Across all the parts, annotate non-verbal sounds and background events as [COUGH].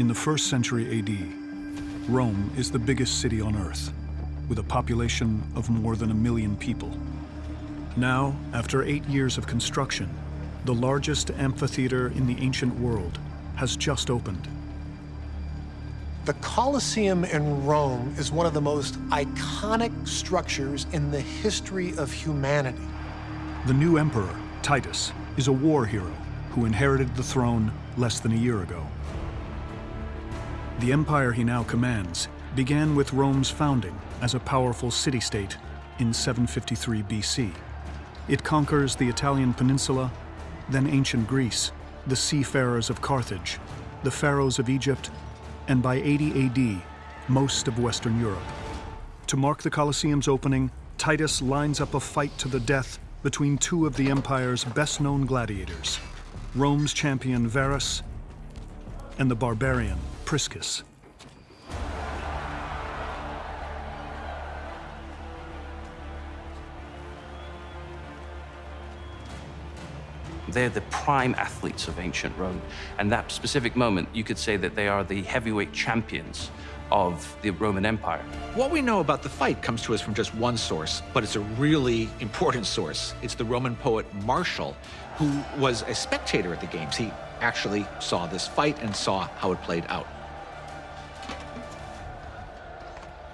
In the first century AD, Rome is the biggest city on Earth, with a population of more than a million people. Now, after eight years of construction, the largest amphitheater in the ancient world has just opened. The Colosseum in Rome is one of the most iconic structures in the history of humanity. The new emperor, Titus, is a war hero who inherited the throne less than a year ago. The empire he now commands began with Rome's founding as a powerful city-state in 753 BC. It conquers the Italian peninsula, then ancient Greece, the seafarers of Carthage, the pharaohs of Egypt, and by 80 AD, most of Western Europe. To mark the Colosseum's opening, Titus lines up a fight to the death between two of the empire's best-known gladiators, Rome's champion Varus and the barbarian Priscus. They're the prime athletes of ancient Rome. And that specific moment, you could say that they are the heavyweight champions of the Roman Empire. What we know about the fight comes to us from just one source, but it's a really [LAUGHS] important source. It's the Roman poet Martial, who was a spectator at the games. He actually saw this fight and saw how it played out.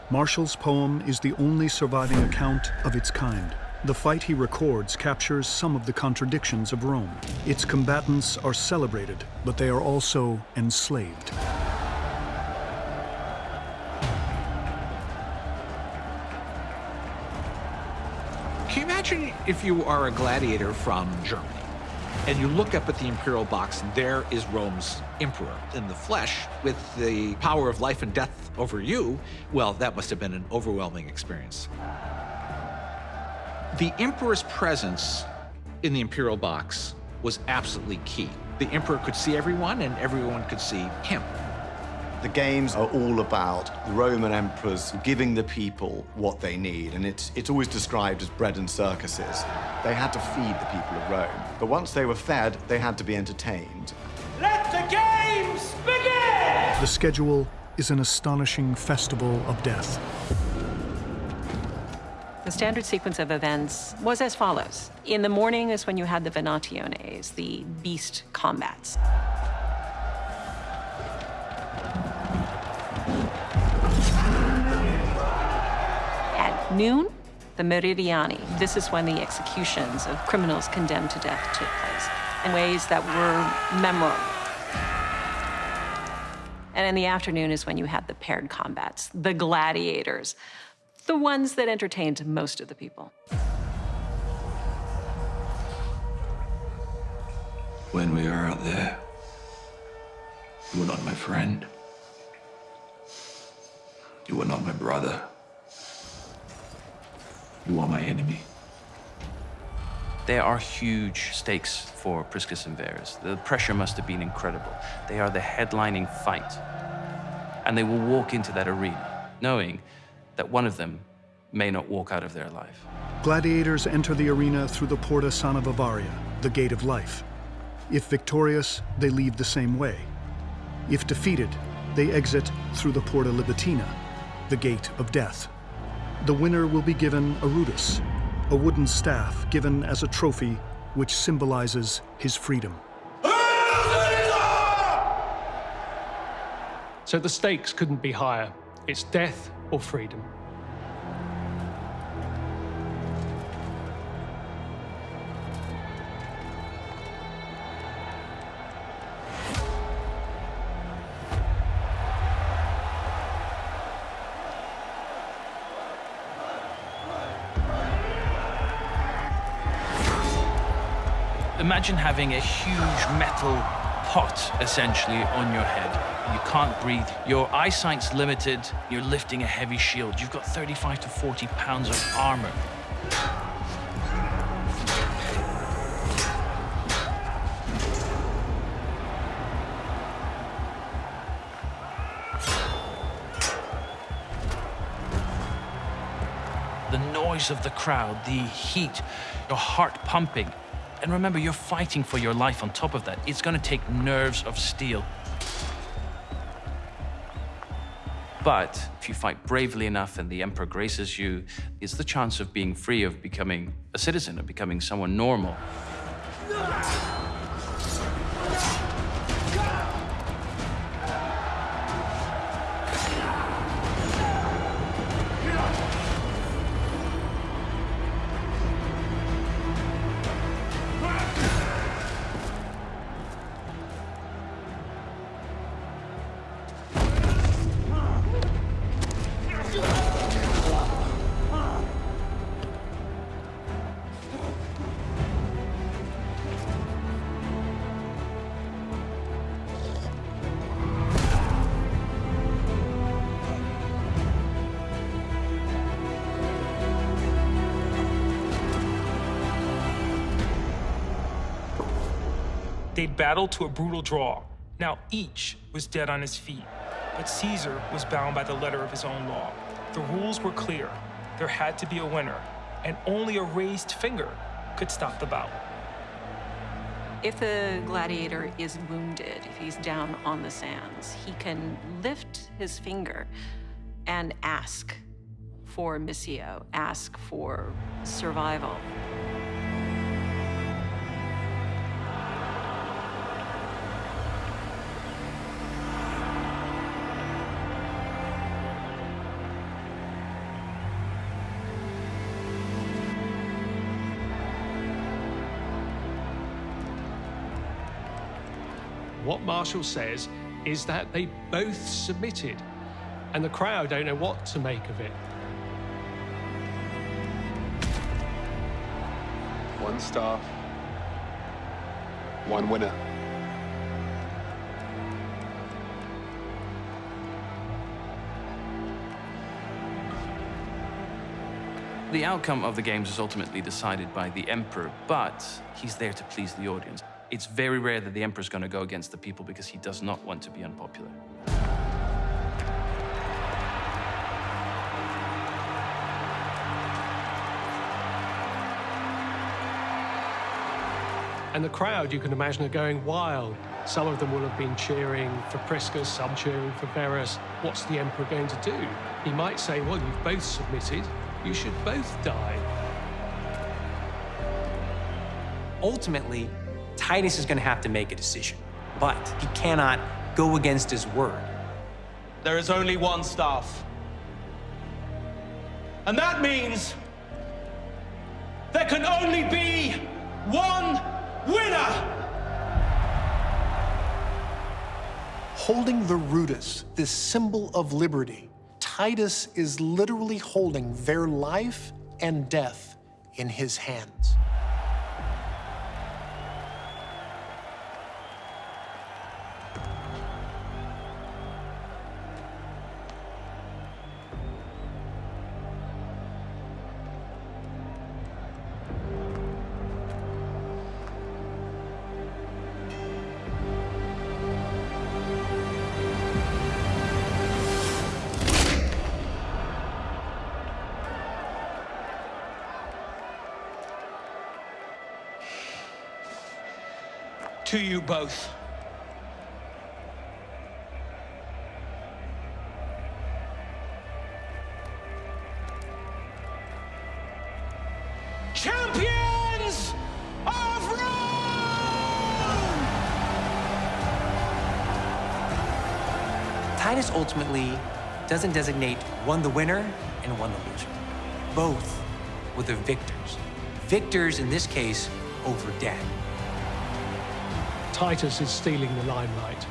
Martial's poem is the only surviving account of its kind. The fight he records captures some of the contradictions of Rome. Its combatants are celebrated, but they are also enslaved. Can you imagine if you are a gladiator from Germany and you look up at the imperial box and there is Rome's emperor in the flesh with the power of life and death over you? Well, that must have been an overwhelming experience. The emperor's presence in the imperial box was absolutely key. The emperor could see everyone and everyone could see him. The games are all about the Roman emperors giving the people what they need, and it's, it's always described as bread and circuses. They had to feed the people of Rome, but once they were fed, they had to be entertained. Let the games begin! The schedule is an astonishing festival of death. The standard sequence of events was as follows. In the morning is when you had the Venationes, the beast combats. Noon, the Meridiani. This is when the executions of criminals condemned to death took place in ways that were memorable. And in the afternoon is when you had the paired combats, the gladiators, the ones that entertained most of the people. When we are out there, you are not my friend. You are not my brother. You are my enemy. There are huge stakes for Priscus and Varus. The pressure must have been incredible. They are the headlining fight. And they will walk into that arena knowing that one of them may not walk out of there alive. Gladiators enter the arena through the Porta Sanavivaria, the gate of life. If victorious, they leave the same way. If defeated, they exit through the Porta Libitina, the gate of death. The winner will be given a rudis, a wooden staff given as a trophy which symbolizes his freedom. So the stakes couldn't be higher. It's death or freedom. Imagine having a huge metal pot, essentially, on your head. You can't breathe. Your eyesight's limited. You're lifting a heavy shield. You've got 35 to 40 pounds of armor. The noise of the crowd, the heat, your heart pumping. And remember, you're fighting for your life on top of that. It's going to take nerves of steel. But if you fight bravely enough and the Emperor graces you, it's the chance of being free, of becoming a citizen, of becoming someone normal. They'd battled to a brutal draw. Now each was dead on his feet, but Caesar was bound by the letter of his own law. The rules were clear. There had to be a winner, and only a raised finger could stop the bout. If the gladiator is wounded, if he's down on the sands, he can lift his finger and ask for missio, ask for survival. What Martial says is that they both submitted, and the crowd don't know what to make of it. One staff, one winner. The outcome of the games is ultimately decided by the emperor, but he's there to please the audience. It's very rare that the emperor's going to go against the people because he does not want to be unpopular. And the crowd, you can imagine, are going wild. Some of them will have been cheering for Priscus, some cheering for Verus. What's the emperor going to do? He might say, well, you've both submitted. You should both die. Ultimately, Titus is going to have to make a decision, but he cannot go against his word. There is only one staff. And that means there can only be one winner! Holding the rudis, this symbol of liberty, Titus is literally holding their life and death in his hands. To you both. Champions of Rome! Titus ultimately doesn't designate one the winner and one the loser. Both were the victors. Victors, in this case, over death. Titus is stealing the limelight,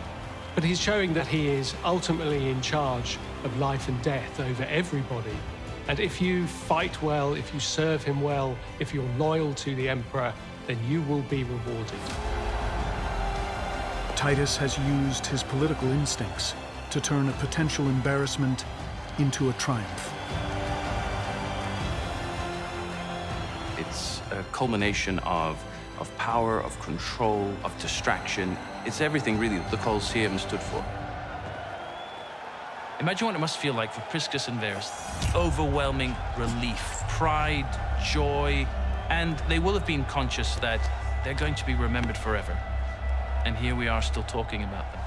but he's showing that he is ultimately in charge of life and death over everybody. And if you fight well, if you serve him well, if you're loyal to the emperor, then you will be rewarded. Titus has used his political instincts to turn a potential embarrassment into a triumph. It's a culmination of, of power, of control, of distraction. It's everything, really, that the Colosseum stood for. Imagine what it must feel like for Priscus and Verus. Overwhelming relief, pride, joy, and they will have been conscious that they're going to be remembered forever. And here we are still talking about them.